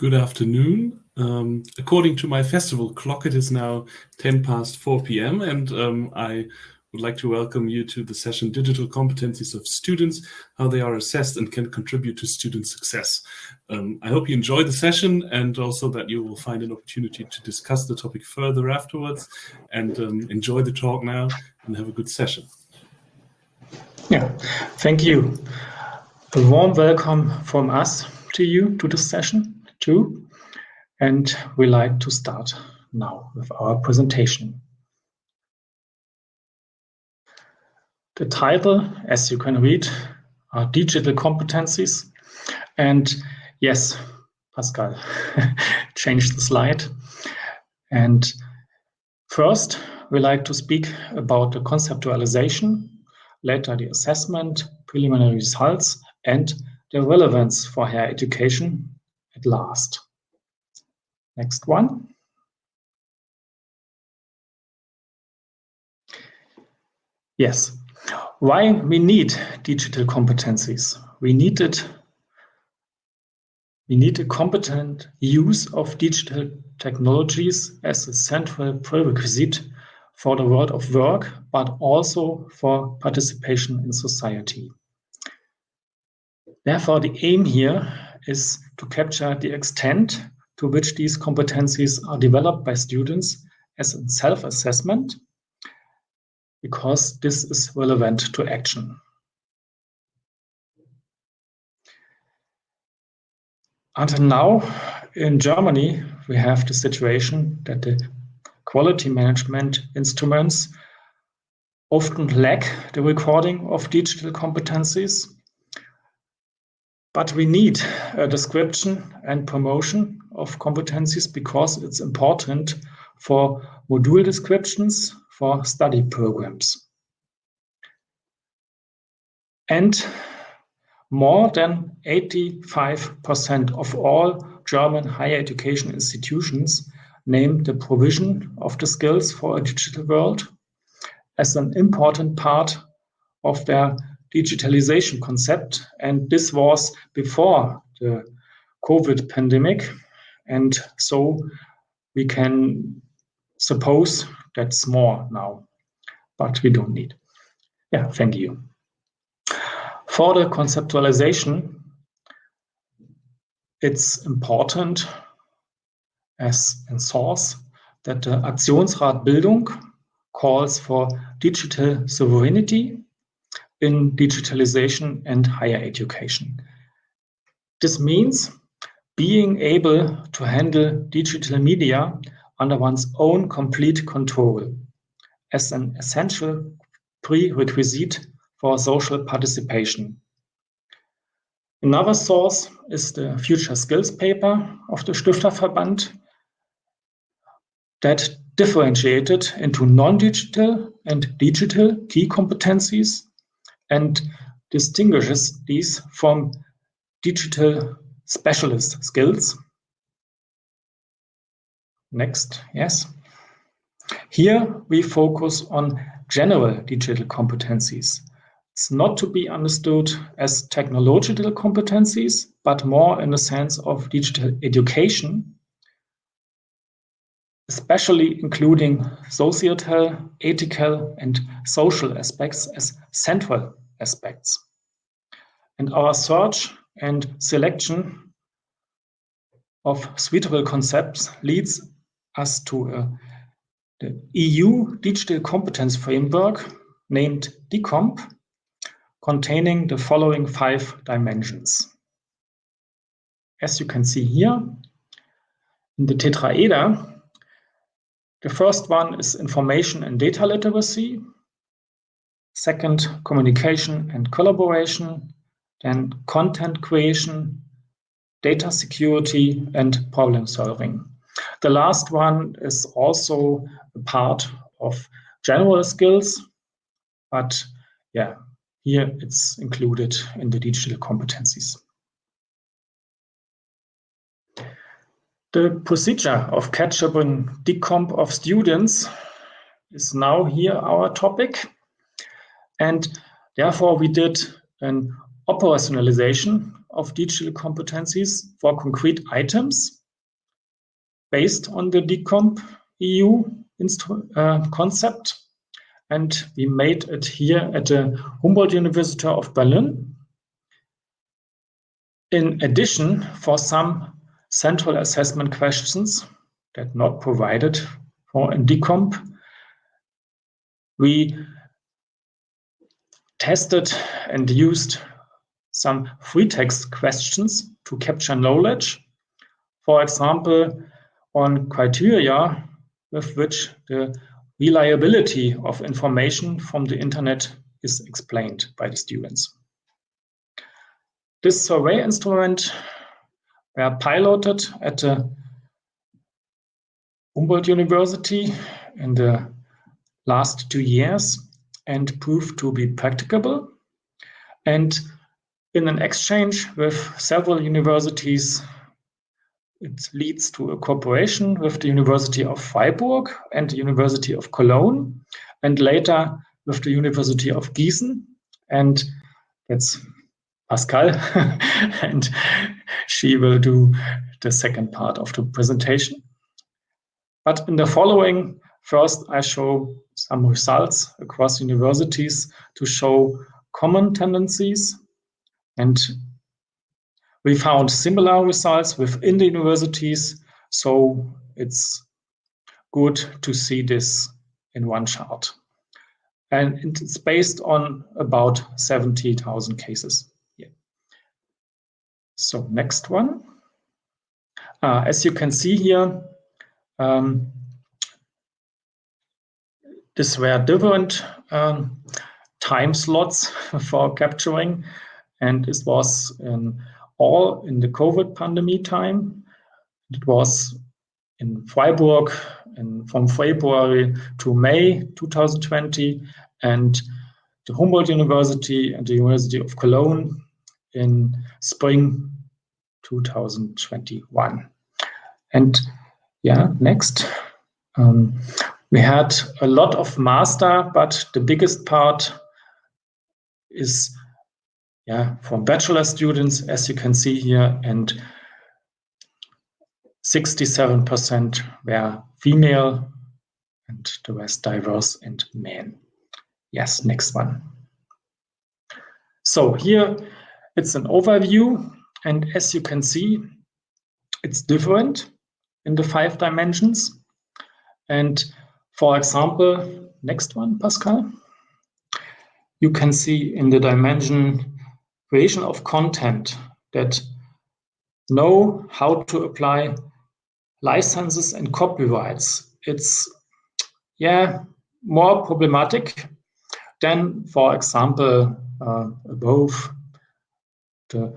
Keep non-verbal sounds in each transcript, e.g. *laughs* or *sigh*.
Good afternoon. Um, according to my festival clock, it is now 10 past 4 p.m. and um, I would like to welcome you to the session Digital Competencies of Students, How They Are Assessed and Can Contribute to Student Success. Um, I hope you enjoy the session and also that you will find an opportunity to discuss the topic further afterwards and um, enjoy the talk now and have a good session. Yeah, thank you. A warm welcome from us to you to this session too. And we like to start now with our presentation. The title, as you can read, are Digital Competencies. And yes, Pascal, *laughs* change the slide. And first, we like to speak about the conceptualization, later the assessment, preliminary results, and the relevance for higher education at last. Next one. Yes, why we need digital competencies? We need it. We need a competent use of digital technologies as a central prerequisite for the world of work, but also for participation in society. Therefore, the aim here is to capture the extent to which these competencies are developed by students as a self-assessment, because this is relevant to action. Until now, in Germany, we have the situation that the quality management instruments often lack the recording of digital competencies but we need a description and promotion of competencies because it's important for module descriptions for study programs. And more than 85% of all German higher education institutions name the provision of the skills for a digital world as an important part of their digitalization concept. And this was before the COVID pandemic. And so we can suppose that's more now, but we don't need. Yeah, thank you. For the conceptualization, it's important as in source that the Aktionsrat Bildung calls for digital sovereignty in digitalization and higher education. This means being able to handle digital media under one's own complete control as an essential prerequisite for social participation. Another source is the Future Skills paper of the Stifterverband that differentiated into non-digital and digital key competencies and distinguishes these from digital specialist skills. Next, yes. Here we focus on general digital competencies. It's not to be understood as technological competencies, but more in the sense of digital education, especially including societal, ethical, and social aspects as central aspects. And our search and selection of suitable concepts leads us to a, the EU Digital Competence Framework named DigComp, containing the following five dimensions. As you can see here, in the tetraeder, the first one is information and data literacy, Second, communication and collaboration. Then content creation, data security, and problem solving. The last one is also a part of general skills, but yeah, here it's included in the digital competencies. The procedure of catch-up DigComp of students is now here our topic. And therefore, we did an operationalization of digital competencies for concrete items based on the DigComp EU uh, concept. And we made it here at the Humboldt University of Berlin. In addition, for some central assessment questions that not provided for in DigComp, we tested and used some free text questions to capture knowledge. For example, on criteria with which the reliability of information from the internet is explained by the students. This survey instrument were piloted at the Humboldt University in the last two years and proved to be practicable. And in an exchange with several universities, it leads to a cooperation with the University of Freiburg and the University of Cologne, and later with the University of Gießen. And that's Pascal, *laughs* and she will do the second part of the presentation. But in the following, first I show some results across universities to show common tendencies. And we found similar results within the universities. So it's good to see this in one chart. And it's based on about 70,000 cases. Yeah. So next one. Uh, as you can see here, um, these were different um, time slots *laughs* for capturing, and this was in all in the COVID pandemic time. It was in Freiburg in, from February to May 2020, and the Humboldt University and the University of Cologne in spring 2021. And yeah, next. Um, we had a lot of master, but the biggest part is yeah, from bachelor students, as you can see here, and 67% were female and the rest diverse and men. Yes, next one. So here it's an overview, and as you can see, it's different in the five dimensions. And for example, next one, Pascal. You can see in the dimension creation of content that know how to apply licenses and copyrights. It's, yeah, more problematic than, for example, uh, above the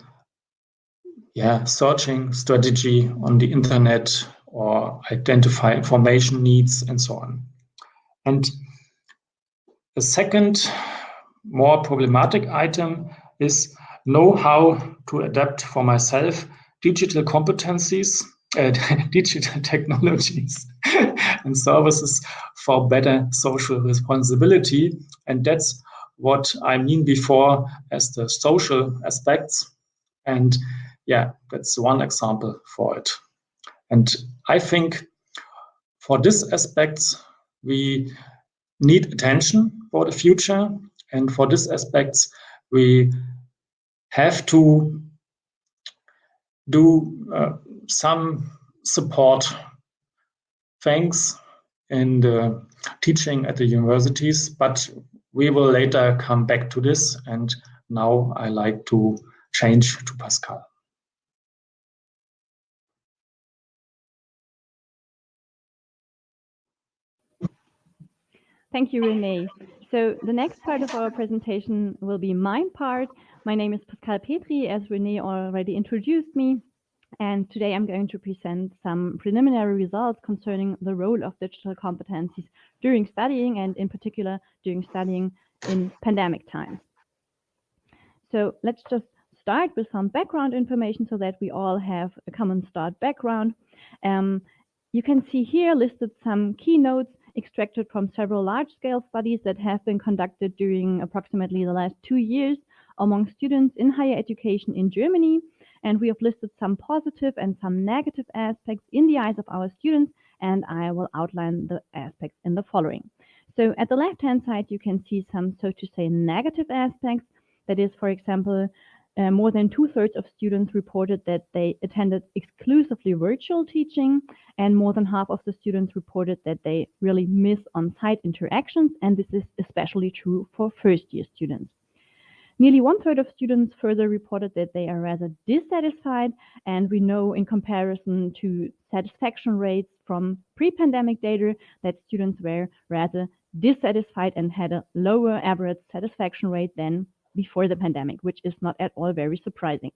yeah, searching strategy on the internet or identify information needs and so on. And the second more problematic item is know how to adapt for myself digital competencies, *laughs* uh, digital technologies *laughs* and services for better social responsibility. And that's what I mean before as the social aspects. And yeah, that's one example for it. And I think for this aspects, we need attention for the future. And for these aspects, we have to do uh, some support things in the teaching at the universities, but we will later come back to this. And now I like to change to Pascal. Thank you, Renee. So the next part of our presentation will be my part. My name is Pascal Petri, as Renee already introduced me. And today I'm going to present some preliminary results concerning the role of digital competencies during studying and in particular during studying in pandemic times. So let's just start with some background information so that we all have a common start background. Um, you can see here listed some keynotes extracted from several large-scale studies that have been conducted during approximately the last two years among students in higher education in Germany. And we have listed some positive and some negative aspects in the eyes of our students, and I will outline the aspects in the following. So at the left-hand side, you can see some, so to say, negative aspects. That is, for example, uh, more than two-thirds of students reported that they attended exclusively virtual teaching, and more than half of the students reported that they really miss on-site interactions, and this is especially true for first-year students. Nearly one-third of students further reported that they are rather dissatisfied, and we know in comparison to satisfaction rates from pre-pandemic data that students were rather dissatisfied and had a lower average satisfaction rate than before the pandemic, which is not at all very surprising.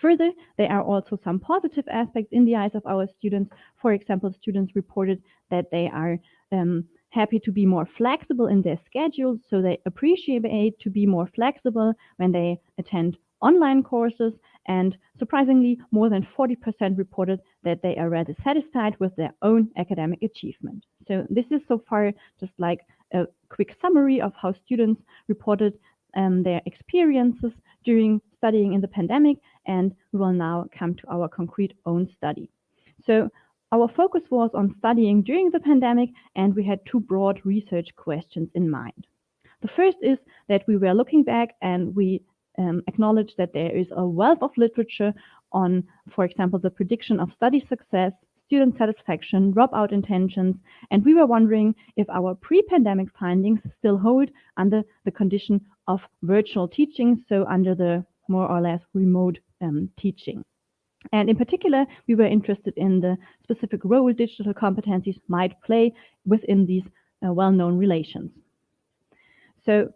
Further, there are also some positive aspects in the eyes of our students. For example, students reported that they are um, happy to be more flexible in their schedules, so they appreciate to be more flexible when they attend online courses. And surprisingly, more than 40% reported that they are rather satisfied with their own academic achievement. So this is so far just like a quick summary of how students reported um, their experiences during studying in the pandemic, and we will now come to our concrete own study. So our focus was on studying during the pandemic, and we had two broad research questions in mind. The first is that we were looking back and we um, acknowledge that there is a wealth of literature on, for example, the prediction of study success, student satisfaction, dropout intentions, and we were wondering if our pre-pandemic findings still hold under the condition of virtual teaching, so under the more or less remote um, teaching. And in particular, we were interested in the specific role digital competencies might play within these uh, well-known relations. So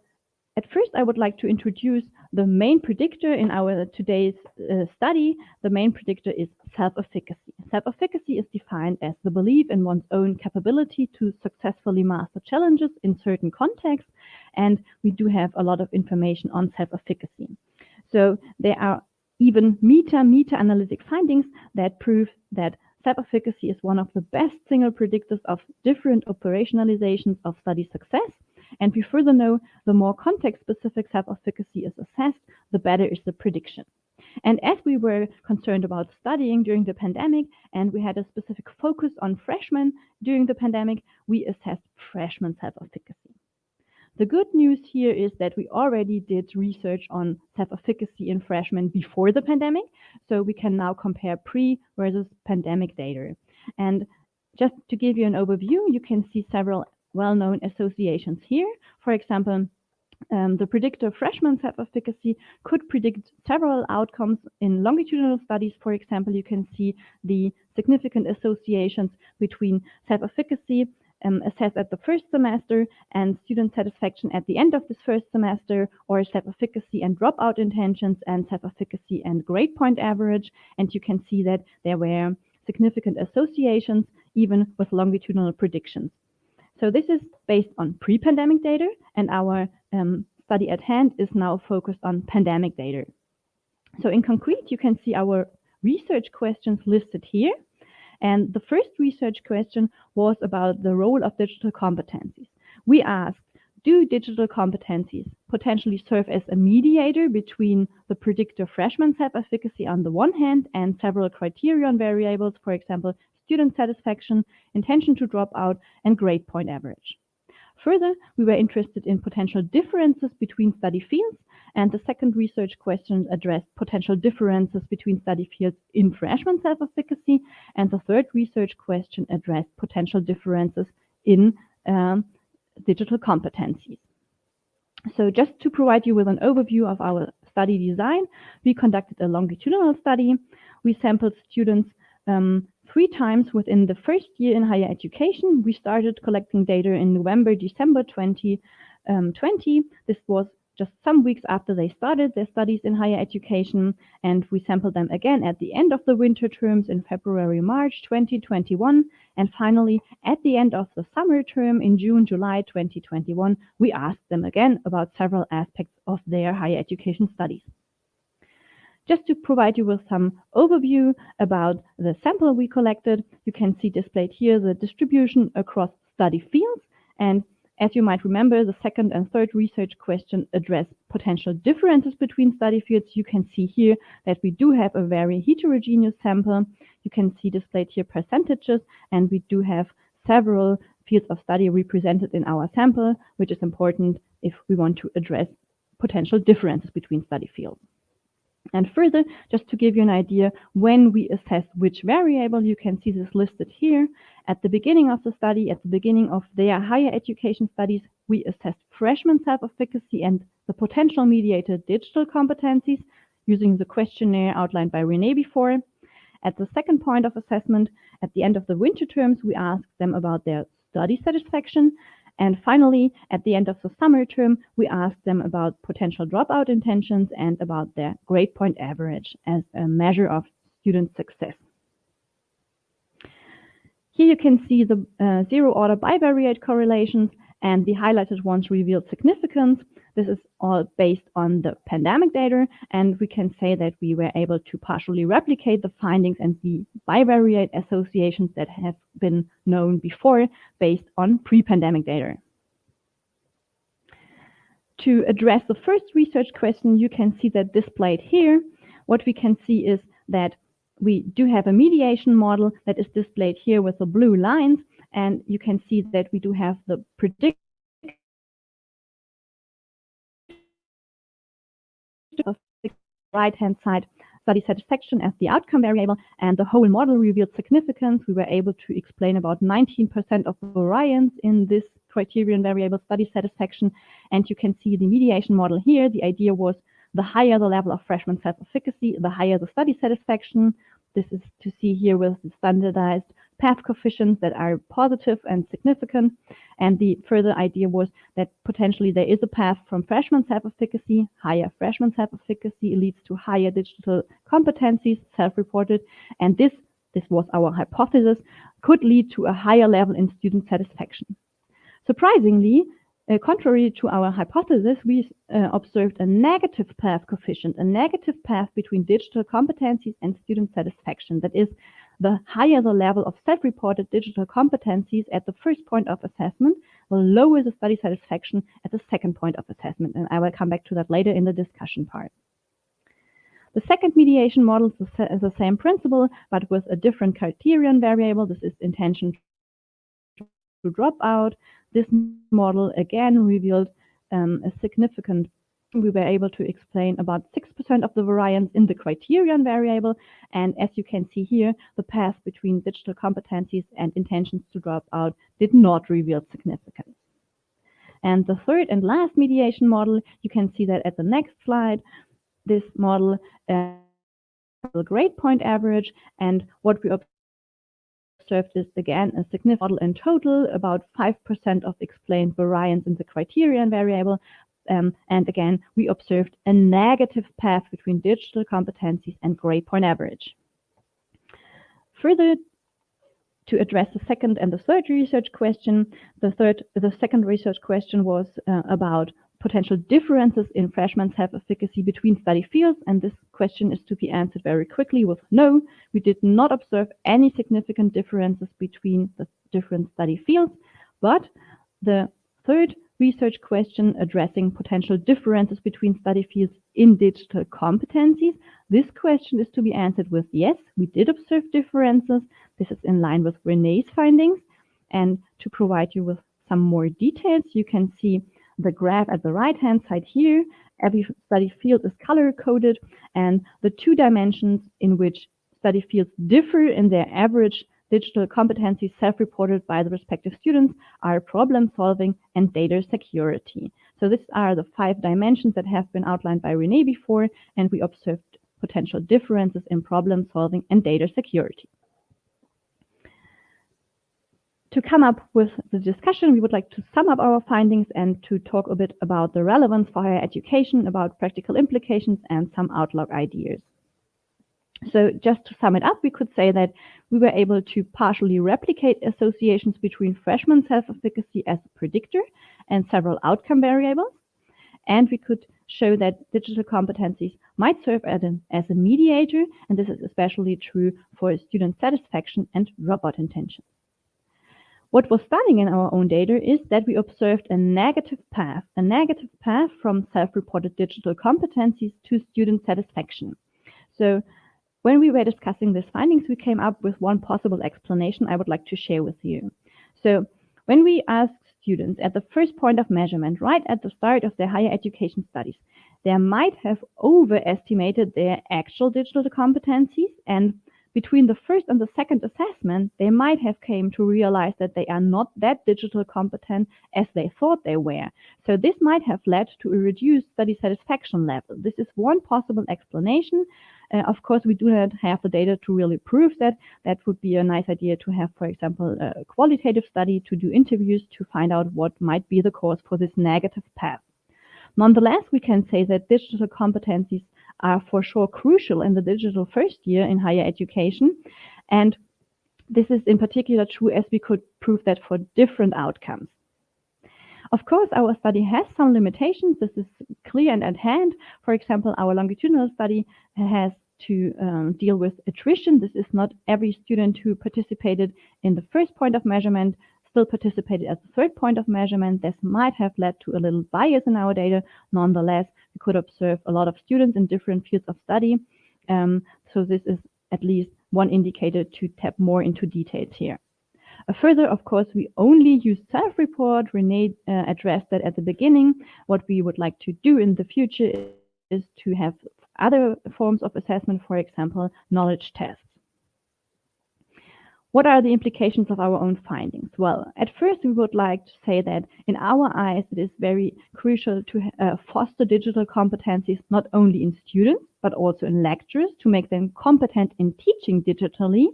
at first, I would like to introduce the main predictor in our today's uh, study. The main predictor is self-efficacy. Self-efficacy is defined as the belief in one's own capability to successfully master challenges in certain contexts. And we do have a lot of information on self-efficacy. So there are even meta meta analytic findings that prove that self-efficacy is one of the best single predictors of different operationalizations of study success and we further know the more context-specific self-efficacy is assessed, the better is the prediction. And as we were concerned about studying during the pandemic and we had a specific focus on freshmen during the pandemic, we assessed freshman self-efficacy. The good news here is that we already did research on self-efficacy in freshmen before the pandemic, so we can now compare pre versus pandemic data. And just to give you an overview, you can see several well-known associations here. For example, um, the predictor freshman self-efficacy could predict several outcomes in longitudinal studies. For example, you can see the significant associations between self-efficacy um, assessed at the first semester and student satisfaction at the end of this first semester, or self-efficacy and dropout intentions and self-efficacy and grade point average. And you can see that there were significant associations even with longitudinal predictions. So this is based on pre-pandemic data, and our um, study at hand is now focused on pandemic data. So in concrete, you can see our research questions listed here. And the first research question was about the role of digital competencies. We asked, do digital competencies potentially serve as a mediator between the predictor freshman self-efficacy on the one hand and several criterion variables, for example, student satisfaction, intention to drop out, and grade point average. Further, we were interested in potential differences between study fields, and the second research question addressed potential differences between study fields in freshman self-efficacy, and the third research question addressed potential differences in um, digital competencies. So just to provide you with an overview of our study design, we conducted a longitudinal study. We sampled students um, three times within the first year in higher education. We started collecting data in November, December 2020. Um, this was just some weeks after they started their studies in higher education, and we sampled them again at the end of the winter terms in February, March 2021, and finally at the end of the summer term in June, July 2021, we asked them again about several aspects of their higher education studies. Just to provide you with some overview about the sample we collected, you can see displayed here the distribution across study fields. And As you might remember, the second and third research question address potential differences between study fields. You can see here that we do have a very heterogeneous sample. You can see displayed here percentages, and we do have several fields of study represented in our sample, which is important if we want to address potential differences between study fields. And further, just to give you an idea, when we assess which variable, you can see this listed here. At the beginning of the study, at the beginning of their higher education studies, we assessed freshman self-efficacy and the potential mediated digital competencies using the questionnaire outlined by Renee before. At the second point of assessment, at the end of the winter terms, we asked them about their study satisfaction and finally, at the end of the summer term, we asked them about potential dropout intentions and about their grade point average as a measure of student success. Here you can see the uh, zero order bivariate correlations and the highlighted ones revealed significance. This is all based on the pandemic data, and we can say that we were able to partially replicate the findings and the bivariate associations that have been known before based on pre-pandemic data. To address the first research question, you can see that displayed here. What we can see is that we do have a mediation model that is displayed here with the blue lines, and you can see that we do have the predict of the right-hand side study satisfaction as the outcome variable, and the whole model revealed significance. We were able to explain about 19% of the variance in this criterion variable study satisfaction, and you can see the mediation model here. The idea was the higher the level of freshman self-efficacy, the higher the study satisfaction. This is to see here with the standardized path coefficients that are positive and significant. And the further idea was that potentially there is a path from freshman self-efficacy, higher freshman self-efficacy leads to higher digital competencies, self-reported. And this, this was our hypothesis, could lead to a higher level in student satisfaction. Surprisingly, uh, contrary to our hypothesis, we uh, observed a negative path coefficient, a negative path between digital competencies and student satisfaction. That is, the higher the level of self-reported digital competencies at the first point of assessment, the lower the study satisfaction at the second point of assessment. And I will come back to that later in the discussion part. The second mediation model is the same principle, but with a different criterion variable. This is intention to drop out. This model again revealed um, a significant we were able to explain about 6% of the variance in the criterion variable. And as you can see here, the path between digital competencies and intentions to drop out did not reveal significance. And the third and last mediation model, you can see that at the next slide, this model uh, grade point average and what we observed is again a significant model in total, about 5% of explained variance in the criterion variable, um, and again, we observed a negative path between digital competencies and grade point average. Further, to address the second and the third research question, the third, the second research question was uh, about potential differences in freshman self-efficacy between study fields, and this question is to be answered very quickly with no. We did not observe any significant differences between the different study fields, but the third research question addressing potential differences between study fields in digital competencies. This question is to be answered with yes, we did observe differences. This is in line with Renee's findings. And to provide you with some more details, you can see the graph at the right hand side here. Every study field is color coded and the two dimensions in which study fields differ in their average digital competencies self-reported by the respective students are problem solving and data security. So these are the five dimensions that have been outlined by Renee before, and we observed potential differences in problem solving and data security. To come up with the discussion, we would like to sum up our findings and to talk a bit about the relevance for higher education, about practical implications, and some outlook ideas. So just to sum it up, we could say that we were able to partially replicate associations between freshman self-efficacy as a predictor and several outcome variables. And we could show that digital competencies might serve as, an, as a mediator, and this is especially true for student satisfaction and dropout intention. What was stunning in our own data is that we observed a negative path, a negative path from self-reported digital competencies to student satisfaction. So when we were discussing these findings, we came up with one possible explanation I would like to share with you. So when we asked students at the first point of measurement, right at the start of their higher education studies, they might have overestimated their actual digital competencies and between the first and the second assessment, they might have came to realize that they are not that digital competent as they thought they were. So this might have led to a reduced study satisfaction level. This is one possible explanation. Uh, of course, we do not have the data to really prove that. That would be a nice idea to have, for example, a qualitative study to do interviews to find out what might be the cause for this negative path. Nonetheless, we can say that digital competencies are for sure crucial in the digital first year in higher education. And this is in particular true as we could prove that for different outcomes. Of course, our study has some limitations. This is clear and at hand. For example, our longitudinal study has to um, deal with attrition. This is not every student who participated in the first point of measurement still participated at the third point of measurement. This might have led to a little bias in our data. Nonetheless, we could observe a lot of students in different fields of study. Um, so this is at least one indicator to tap more into details here. Uh, further, of course, we only use self-report. Renee uh, addressed that at the beginning. What we would like to do in the future is to have other forms of assessment, for example, knowledge tests. What are the implications of our own findings? Well, at first, we would like to say that in our eyes, it is very crucial to uh, foster digital competencies not only in students, but also in lecturers to make them competent in teaching digitally.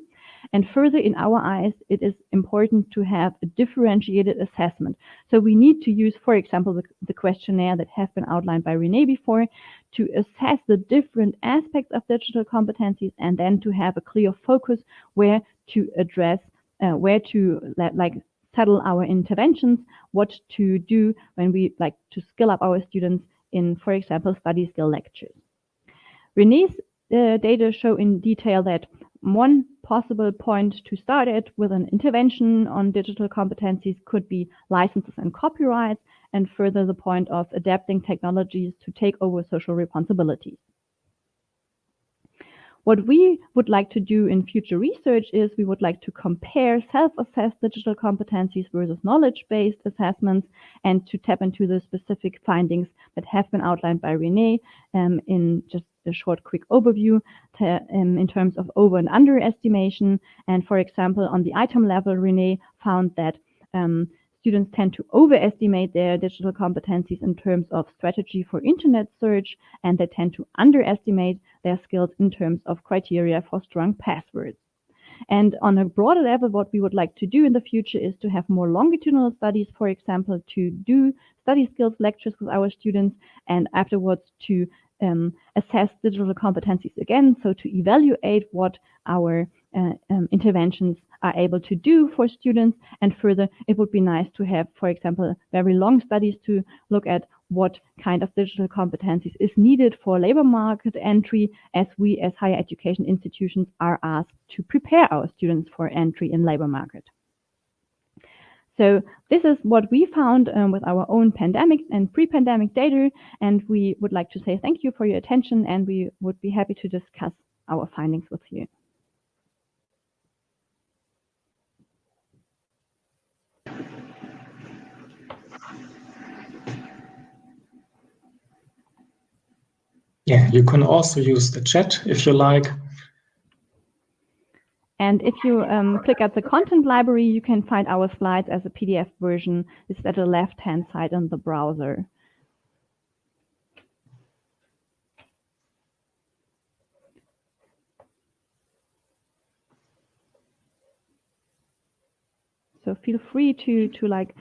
And further, in our eyes, it is important to have a differentiated assessment. So we need to use, for example, the, the questionnaire that has been outlined by Renee before to assess the different aspects of digital competencies and then to have a clear focus where to address uh, where to like settle our interventions, what to do when we like to skill up our students in, for example, study skill lectures. Renee's uh, data show in detail that one possible point to start at with an intervention on digital competencies could be licenses and copyrights, and further the point of adapting technologies to take over social responsibilities. What we would like to do in future research is we would like to compare self-assessed digital competencies versus knowledge-based assessments and to tap into the specific findings that have been outlined by Renee um, in just a short quick overview to, um, in terms of over and underestimation. And for example, on the item level, Renee found that um, students tend to overestimate their digital competencies in terms of strategy for internet search, and they tend to underestimate their skills in terms of criteria for strong passwords. And on a broader level, what we would like to do in the future is to have more longitudinal studies, for example, to do study skills lectures with our students and afterwards to um, assess digital competencies again, so to evaluate what our uh, um, interventions are able to do for students. And further, it would be nice to have, for example, very long studies to look at what kind of digital competencies is needed for labor market entry as we as higher education institutions are asked to prepare our students for entry in labor market. So this is what we found um, with our own pandemic and pre-pandemic data, and we would like to say thank you for your attention, and we would be happy to discuss our findings with you. Yeah, you can also use the chat if you like. And if you um, click at the content library, you can find our slides as a PDF version. It's at the left-hand side on the browser. So feel free to to like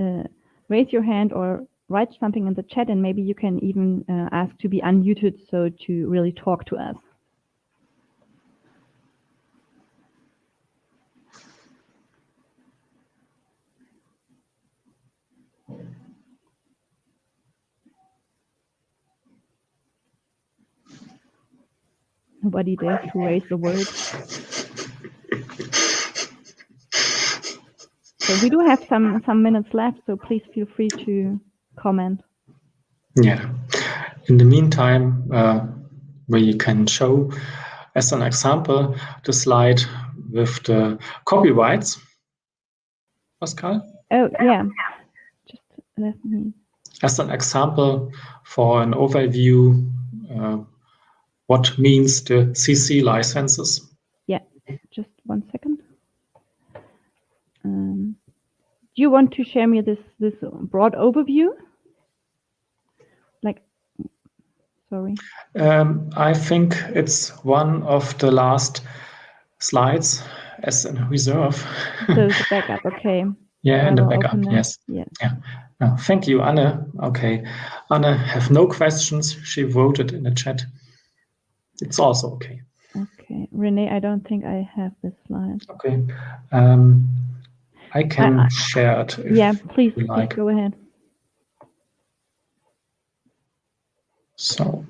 uh, raise your hand or write something in the chat, and maybe you can even uh, ask to be unmuted so to really talk to us. Nobody dares to raise the word. So we do have some some minutes left, so please feel free to comment. Yeah. In the meantime, uh, we can show as an example the slide with the copyrights. Pascal? Oh, yeah. Just let me. As an example for an overview, uh, what means the CC licenses? Yeah, just one second. Um, do you want to share me this this broad overview? Like, sorry. Um, I think it's one of the last slides as a reserve. So the *laughs* backup, okay. yeah, and the backup, yes. Yeah. Yeah. No, thank you, Anne. Okay. Anne have no questions. She voted in the chat. It's also okay. Okay, Renee, I don't think I have this slide. Okay. Um, I can I- I- share it. if yeah, please, you please go ahead. So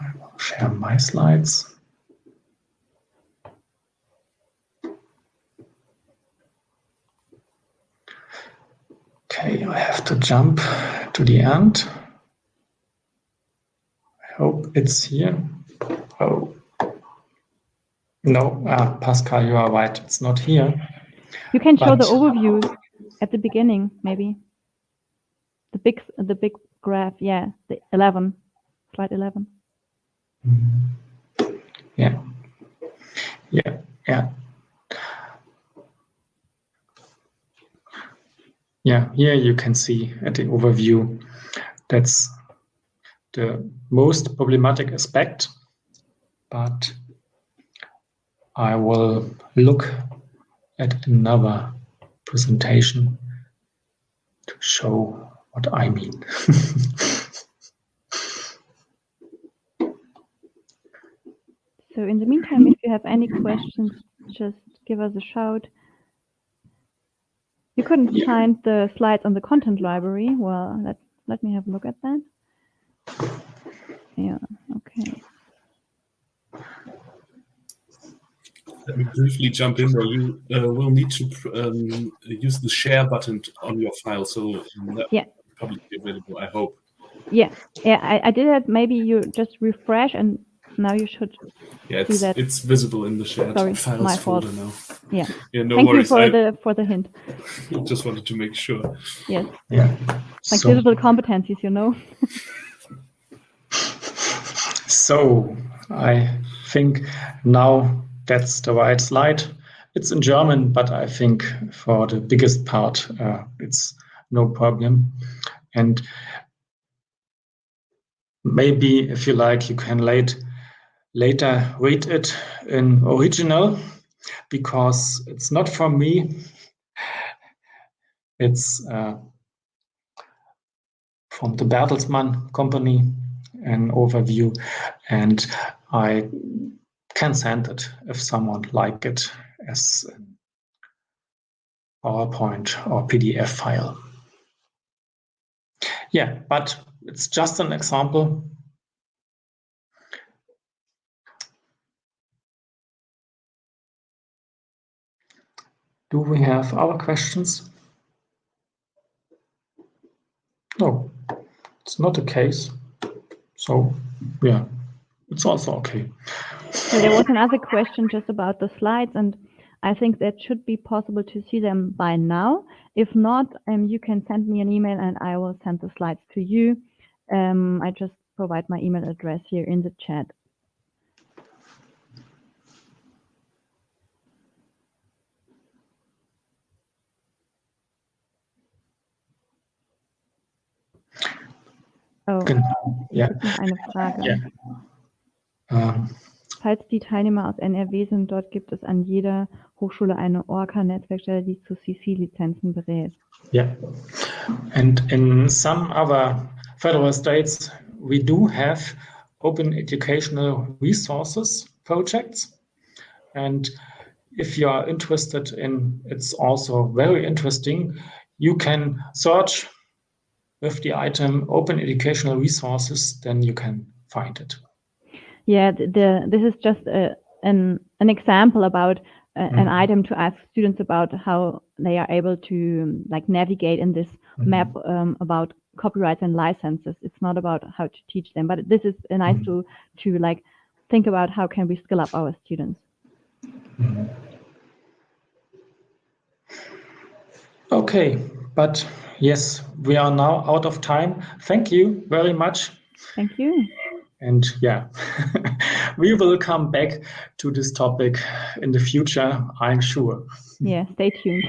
I will share my slides. Okay, I have to jump to the end. I hope it's here. Oh. No, ah, Pascal, you are right. It's not here. You can show the overview at the beginning, maybe. The big, the big graph, yeah, the 11, slide 11. Yeah. Yeah. Yeah. Yeah, here you can see at the overview that's the most problematic aspect, but I will look at another presentation to show what I mean. *laughs* So in the meantime, if you have any questions, just give us a shout. You couldn't Yeah. find the slides on the content library. Well, let, let me have a look at that. Yeah, okay. Let me briefly jump in there. You uh, will need to um, use the share button on your file, so um, that Yeah. will probably be available. I hope. Yeah, yeah, I, I did it. Maybe you just refresh and now you should. Yeah, it's that. it's visible in the shared Sorry, files my fault. folder now. Yeah. Yeah, no Thank worries. you for I the for the hint. *laughs* just wanted to make sure. Yes, yeah. like So- digital competencies, you know. *laughs* So I think now that's the right slide. It's in German, but I think for the biggest part, uh, it's no problem. And maybe if you like, you can late, later read it in original because it's not from me. It's uh, from the Bertelsmann company, an overview, and I can send it if someone like it as PowerPoint or PDF file. Yeah, but it's just an example. Do we have other questions? No, it's not the case. So, yeah, it's also okay. So there was another question just about the slides, and I think that should be possible to see them by now. If not, um, you can send me an email and I will send the slides to you. Um, I just provide my email address here in the chat. Oh, Genau. Ja, noch eine Frage. Ja. ähm, Falls die Teilnehmer aus NRW sind, dort gibt es an jeder Hochschule eine Orca-Netzwerkstelle, die zu CC-Lizenzen berät. yeah. And in some other federal states, we do have open educational resources projects. And if you are interested in, it's also very interesting, you can search with the item open educational resources, then you can find it. Yeah, the, the this is just a, an an example about a, an mm-hmm. item to ask students about how they are able to like navigate in this mm-hmm. map um, about copyrights and licenses. It's not about how to teach them, but this is a nice mm-hmm. tool to like think about how can we skill up our students. Okay, but yes, we are now out of time. Thank you very much. Thank you. And yeah, *laughs* we will come back to this topic in the future, I'm sure. Yeah, stay tuned.